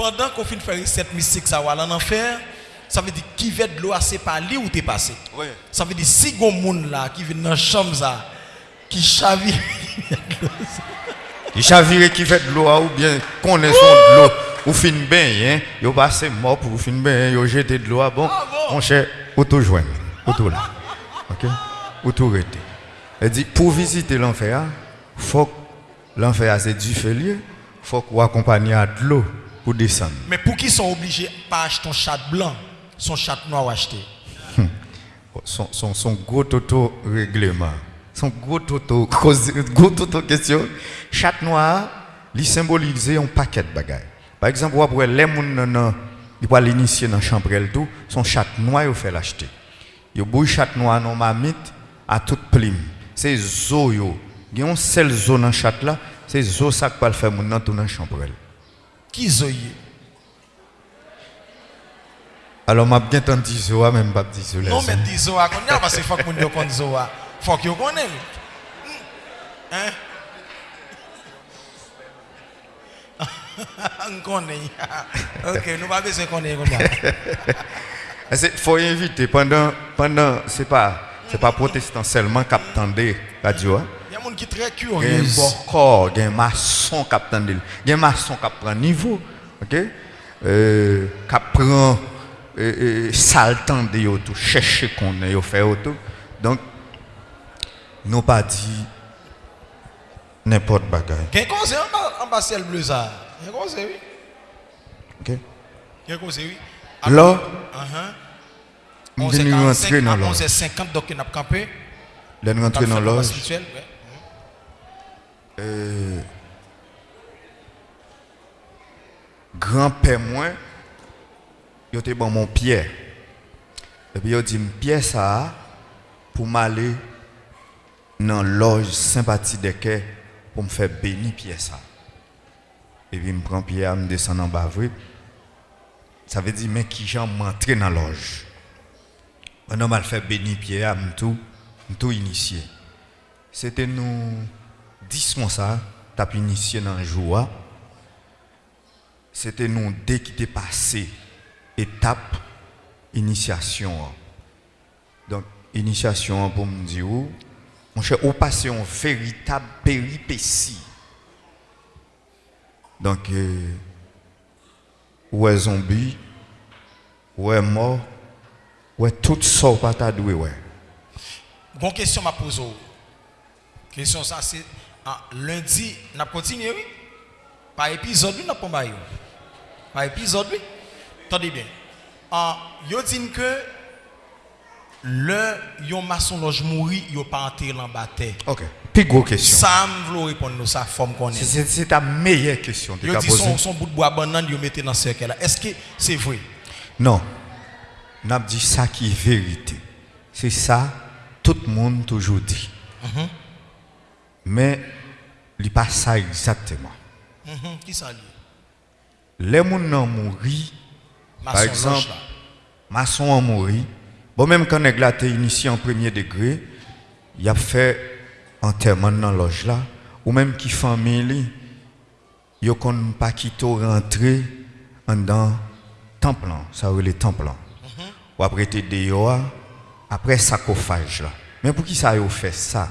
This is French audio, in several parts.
pendant qu'on finit de faire cette mystique, ça va en enfer, ça veut dire qui veut de l'eau, c'est pas lui ou t'es passé? Oui. Ça veut dire si gon monde là qui vient dans la chambre ça, qui chavire, Il chavire qui fait de l'eau ou bien connaît son de l'eau ou fin bien, hein. Yo passé mort pour fin bien, yo jeté de l'eau ah bon? Ah bon? Mon cher, auto joindre, auto là. OK? Auto rester. Elle dit pour visiter l'enfer, faut que l'enfer c'est du félier, faut qu'on accompagne à de l'eau descendre. mais pour qui sont obligés de pas acheter ton chat blanc, son chat noir ou acheter. son, son, son gros toto règlement, son gros toto, cause- gros toto question, chat noir, il symbolise un paquet de bagages. Par exemple, vous les gens il va l'initier dans la chambre elle tout, son chat noir il fait l'acheter. Il bouille chat noir non mamite à toute plume. C'est zo yo. Il y a un seul zo dans chat là, c'est zo ça qui va le faire dans la chambre elle. Qui zoye? Alors m'a bien entendu zo a, même pas dit zo Non, les mais amis. dis Zoa, qu'on y a parce que faut que moun yo connaît Zoa. Faut que yo connaît. Hein? On connaît. Ok, nous pas besoin de connaître. Il faut inviter pendant, pendant c'est pas, c'est pas protestant seulement qui attendait radio. hein. Il y a des gens qui sont très Il y a curieux. bon corps, il y a un maçon qui attendait. Il y a un maçon qui prend niveau, ok? Euh, qui prend euh, euh, le de tout, chercher qu'on yo faire tout. Donc, nous pas dit n'importe a un conseil en bas, ciel bleu ça. Un conseil, oui. ok? Un conseil, oui. Là, Uh-huh. Nous 11 venons 45, rentrer dans à l'ordre. 11h50, donc on a campé. Là, nous rentrons dans l'ordre. ouais. Euh, grand-père moi, il était bon mon pierre. Et puis il dit pierre ça pour m'aller dans loge sympathie de quai pour me faire bénir pierre ça. Et puis me prend pierre, me descend en bas. Ça veut dire mais qui j'en m'entrer dans loge. On a mal fait bénir pierre, tout, tout initié. C'était nous 10 mois ça, t'as pu initier dans le jour. C'était nous dès qui t'est passé étape initiation. Donc initiation pour me dire mon cher, on passe un véritable péripétie? Donc euh, ouais zombie, ouais mort, ouais tout ça pas t'as doué ouais. Bon question m'a posé. Question ça c'est ah, lundi, n'a continué oui. Par épisode oui n'a pas bail. Par épisode oui. Attendez bien. Ah, yo dit que le yon maçon loge mouri, yo pas enterré en bataille. OK. Puis gros question. Ça me répondre nous ça forme qu'on est. C'est ta meilleure question. que Yo dit son, son bout de bois banane yo mettez dans ce cercle là. Est-ce que c'est vrai? Non. N'a dit ça qui est vérité. C'est ça, tout le monde toujours dit. Mais, il n'est pas ça exactement. Mhm, Qui ça Les gens ont mouru, par exemple, maçon ont mouru. Bon, même quand on a initié en premier degré, il a fait enterrement dans la loge là. Ou même qui famille, il n'y a pas quitté rentrer dans temple, là. ça veut les temples. Ou après te dehors, après sarcophage là. Mais pour qui ça a fait ça?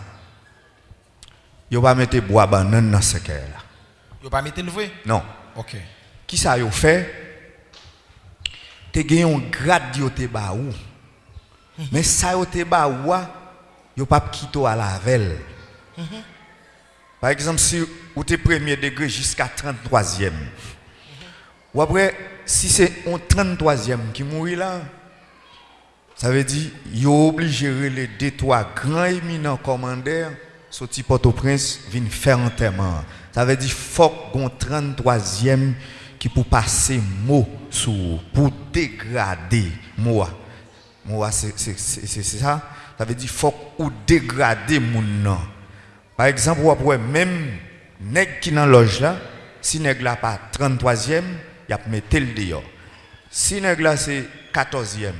Yo pas mettre bois banane dans ce là. Yo pas mettre le vrai Non. OK. Qui ça a fait? Te gagné un grade yo te ba ou. Mais ça yo te ba ou, a, yo pas quitté à la velle. Par exemple, si ou te premier degré jusqu'à 33e. Ou après, si c'est un 33e qui mourit là, ça veut dire yo obligé les deux trois grands éminents commandeurs sorti Port-au-Prince viennent faire enterrement. Ça veut dire faut qu'on 33e qui pour passer mot sur pour dégrader moi. Moi c'est ça. Ça veut dire faut ou dégrader mon nom. Par exemple, ou après même nèg qui dans loge là, si nèg là pas 33e, il a mettre le dehors. Si nèg là c'est 14e,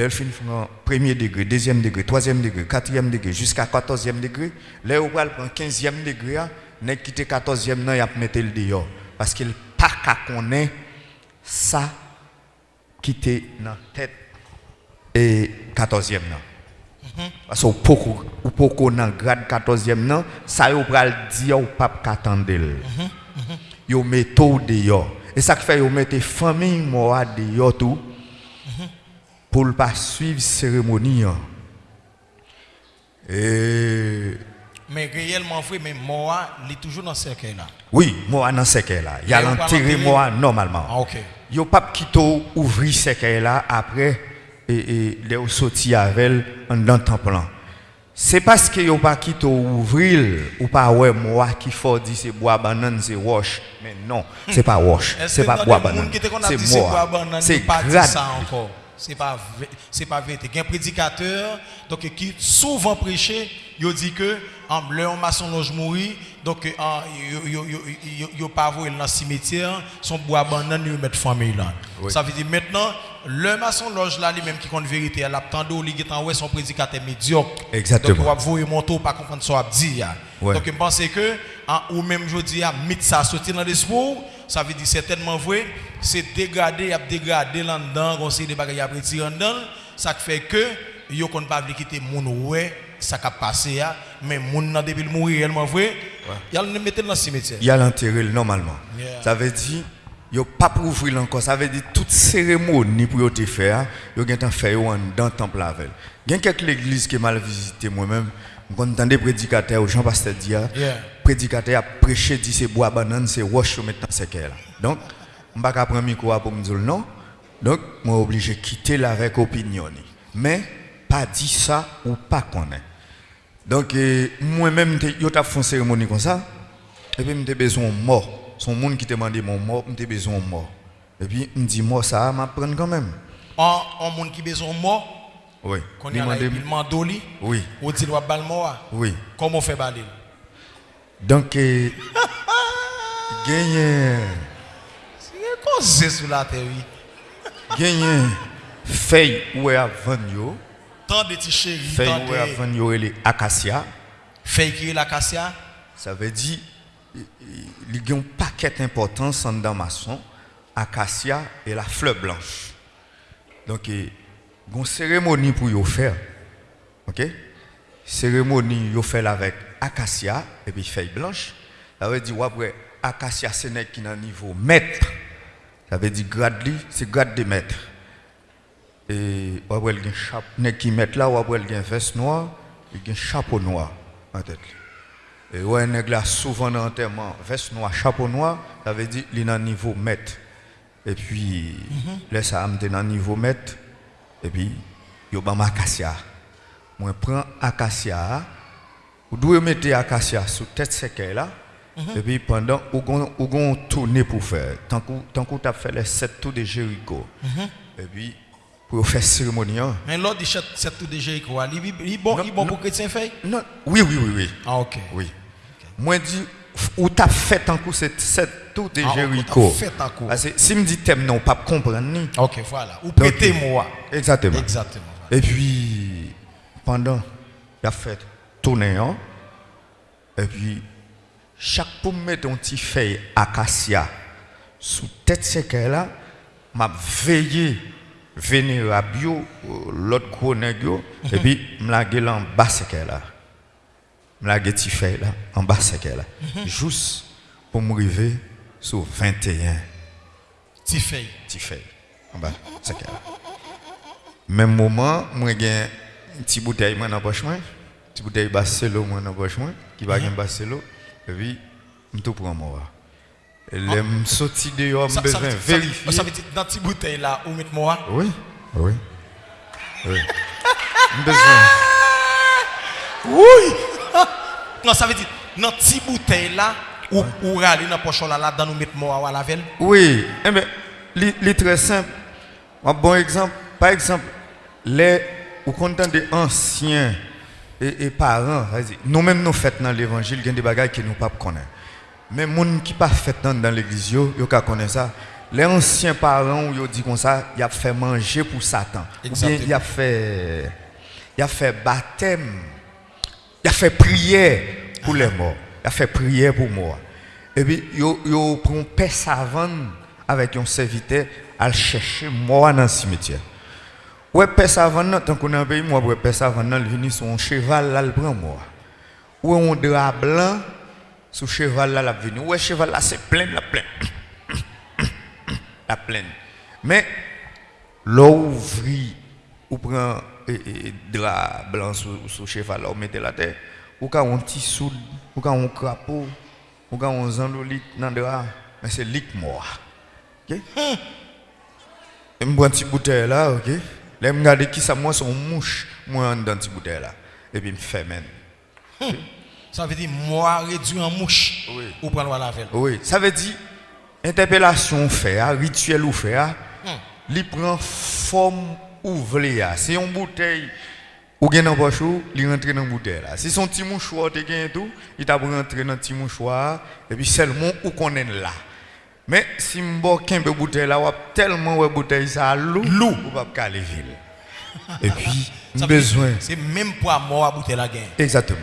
Delphine font premier degré, deuxième degré, troisième degré, quatrième degré, jusqu'à quatorzième degré. Là, on va prendre quinzième degré, nèg qui était quatorzième, non, il a mettre le dehors. Parce qu'il pas qu'à connaître ça qui était la tête et 14e nan. Parce que ou poko dans grade 14e nan, ça yo pral dire ou pas qu'attendre. Yo metto ou dehors. Et ça qui fait yo mette famille moi dehors tout pour ne pas suivre cérémonie. hein. Et Mais réellement vrai, mais moi, il est toujours dans ce cercle là. oui, moi dans ce cas là, il y a l'enterré moi normalement. Ah, ok. Yo pas quitté ouvrir ce cas là après et et les sorti avec elle dans le temple. là. C'est parce que yo pas quitté ouvrir ou pas ouais moi qui faut dire c'est bois banane c'est wash mais non, c'est pas wash, c'est pas bois banane. a C'est moi. C'est il C'est pas vrai- c'est pas vrai. Il y a un prédicateur donc qui souvent prêché, il dit que en le maçon loge mourir donc yo pas voir dans le cimetière, son bois banane il mettre famille là. Oui. Ça veut dire maintenant le maçon loge là lui même qui compte vérité, elle a tando li est en ouais son prédicateur médiocre. Exactement. Donc on va voir mon tour pas comprendre ça a dit. Donc je pense que hein, ou même je dis à mythe ça sortir dans l'esprit, ça veut dire certainement vrai, c'est dégradé, a dégradé là dedans, on sait des bagages à retirer en dedans, ça fait que yo kon pas quitter moun ouais, ça a passé ya, mais moun nan depuis le mourir réellement vrai, il a le mettre dans le cimetière. Il a l'enterré normalement. Yeah. Ça veut dire yo pas pour ouvrir encore, ça veut dire toute cérémonie pour yo te faire, yo gen tan faire yo dans le temple avec. Il y a quelques églises qui mal visité moi-même, on entendait prédicateur Jean Pasteur dire Yeah. Prédicateur a prêché dit c'est bois banane, c'est yo maintenant c'est là. Donc on pas prendre micro pour me dire non. Donc moi obligé de quitter avec opinion. ni. Mais pas dit ça ou pas connaître. Donc, moi-même, je fait une cérémonie comme ça. Et puis, j'ai besoin de mort. Son monde qui demandé mon mort, j'ai besoin de mort. Et puis, me dit mort, ça m'a prendre quand même. En en moun qui besoin mort, Oui. qu'on il mandoli, Oui, ou dit mort, oui. comment on fait baler? Donc, euh, gagné. C'est causé sur la terre, oui. Gagné. Feuille où est à vendre. Tant de petits chéris. Feuille où est à vendre, elle est acacia. Feuille qui est l'acacia. Ça veut dire, il y a un paquet important en damason, acacia et la fleur blanche. Donc, il y a une cérémonie pour y faire. OK? Cérémonie, yo fait avec acacia et puis feuille blanche. Ça veut dire, après, acacia, c'est qui dans niveau maître. Ça veut dire, grade c'est grade de maître. Et après, il y a un chapeau, qui met là, après, il y a un veste noir, il y a un chapeau noir en tête. Et ouais, nèg là, souvent dans l'enterrement, veste noire, chapeau noir, ça veut dire, il est dans niveau maître. Et puis, là, ça me dans niveau maître. Et puis, yo ban acacia. Moi, prends acacia. Vous devez mettre acacia sous tête séquelle là. Et puis, pendant, vous gon tourner pour faire. Tant que tant que tu as fait les sept tours de Jéricho. Et puis, pour faire cérémonie. hein. Mais l'autre, il chante cette tout de Jéricho. Il il bon, il bon pour chrétien feuille? Non, oui, oui, oui, oui. Ah, ok. Oui. Moi, dis, où tu as fait tant que c'est sept tours de Ah, Jéricho. t'as fait. Parce que si me dit thème, non, pas comprendre. ni. Ok, voilà. Ou prêtez moi. Exactement. Exactement. Et puis, pendant, il a fait tourner, hein, et puis, chaque pour mettre un petit feuille acacia sous tête séquelle là, m'a veillé vénérable, l'autre gros et puis, m'a la en bas séquelle là. M'a la petit feuille là, en bas séquelle là. Juste pour me arriver sur 21 Petit feuille. petit feuille en bas séquelle là. Même moment, moi j'ai petite bouteille moi dans poche moi, petite bouteille Barcelo moi dans poche moi, qui va gagner Barcelo, et puis je tout prends moi. Et les me sorti dehors, me besoin vérifier. ça veut dire, dans cette bouteille là, où mettre moi? Oui, oui. Oui. Me besoin. Oui! non, ça veut dire, dans cette bouteille là, où, où râler dans poche là, là, dans nous mettre moi à la veille. Oui, eh bien, li, li très simple. Un bon exemple, par exemple, les ou content des anciens et, et parents, nous-mêmes nous faisons dans l'évangile, il y a des bagages que nous ne pas connaître. Mais les gens qui ne pas fait dans, l'église, ka connaît ça. Les anciens parents, ils dit comme ça, ils ont fait manger pour Satan. Ou bien ils ont fait, il a fait baptême. Il a fait prière pour les morts. Il a fait prière pour moi. Et puis, yo, yo prend paix savane avec un serviteur à chercher mort dans le cimetière. Ouais, paix savane, tant qu'on a un pays, moi, ouais, paix savane, il vient sur un cheval, là, il prend mort. Ouais, un drap blanc, sur cheval, là, il venu. Ouais, cheval, là, c'est plein, la plein. la pleine. Mais, l'eau ouvrit, ou prend et, drap blanc sur, cheval, là, ou mettez la terre, ou quand on petit soude, ou quand on crapaud, ou quand on zandolit dans le drap, mais c'est lit mort. OK? Je prends une petite bouteille là, OK? Là, je regarde qui ça, moi, son mouche, moi, dans cette bouteille là. Et puis, je me fais même. Ça veut dire, moi, réduit en mouche. Oui. Ou prendre la veille. Oui, ça veut dire, interpellation fait, hein, rituel ou fait, hein, il prend forme ouvlée. hein. C'est une bouteille ou bien dans poche ou, il rentre dans la bouteille là. Si son petit mouchoir te gagne tout, il t'a rentré dans le petit mouchoir et puis seulement où qu'on est là. Mais si m'bo kembe bouteille là, ou tellement ouais bouteille ça lou, lou, ou pas caler ville. Et puis besoin C'est même pour mort à bouteille la gain. Exactement.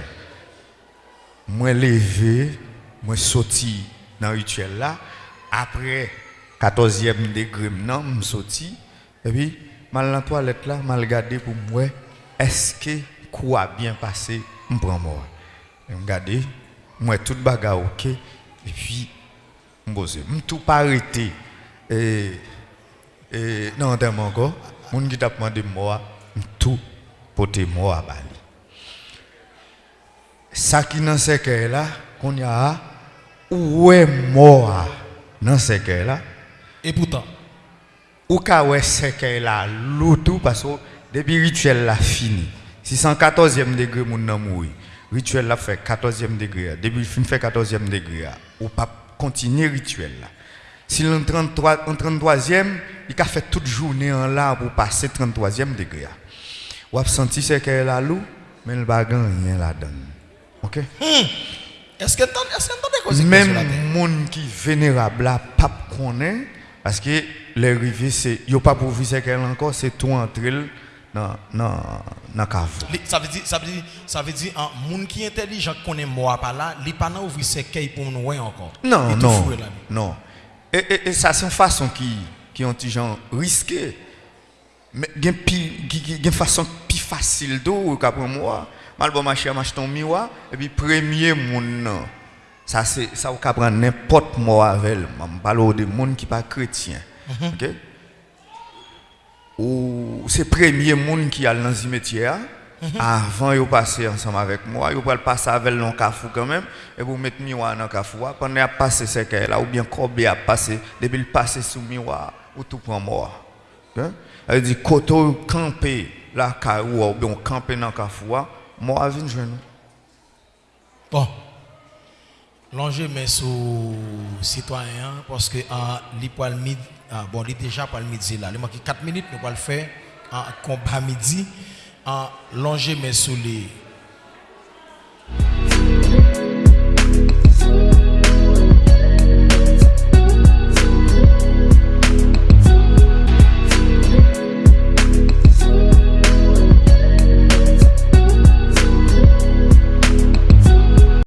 Moi levé, moi sorti dans le rituel là, après 14e degré, non, je sorti, et puis, mal dans la toilette là, mal regardé pour moi, est-ce que quoi bien passé, je prends moi? Je regarde, moi tout bagarre ok, et puis, je tout pas arrêté. Et, et, non, tellement encore, mon qui t'a demandé moi, je tout porter moi à Bali. Ça qui dans ce là qu'on y a où est mort dans ce là Et pourtant, ou ka ouais ce cœur là l'autre parce que depuis rituel là fini. Si 114e degré mon nan mouri rituel là fait 14e degré depuis fin fait 14e degré ou pas continuer rituel si l'en 33 en 33e il a fait toute journée en là pour passer 33e degré ou a senti ce cœur là loup mais il va rien là-dedans OK? Est-ce que tu t'entendais cause même la terre? monde qui vénérable là pas connaît parce que les rivets c'est yo pas pour vivre qu'elle encore c'est tout entrer dans dans dans cave. Ça veut dire, ça veut dire, ça veut dire, un monde qui est intelligent connaît moi par là, il pas ouvrir ses cailles pour nous encore. non Il non non. Et, et, et ça c'est une façon qui qui ont petit gens risqué. Mais pi gen- gen gen façon plus facile d'eau qu'après moi. Mal bon marché m'acheter un miroir. Et puis premier monde non. ça c'est ça ou ka prendre n'importe moi avec je parle de monde qui pas chrétien. OK? Ou c'est premier monde qui a dans le cimetière avant yo passer ensemble avec moi. Yo pas passer avec le cafou quand même. Et pour mettre miroir dans cafou pendant a passer ce qu'elle là ou bien combien a passé depuis le passer sous miroir ou tout prend mort. Hein? Elle dit koto camper la caillou ou bien camper dans cafou moi vinn joindre Bon. L'enjeu mais sous citoyen parce que le midi ah, bon il déjà pour le midi là, il manque 4 minutes nous va le faire en combat midi en l'enjeu mais sous les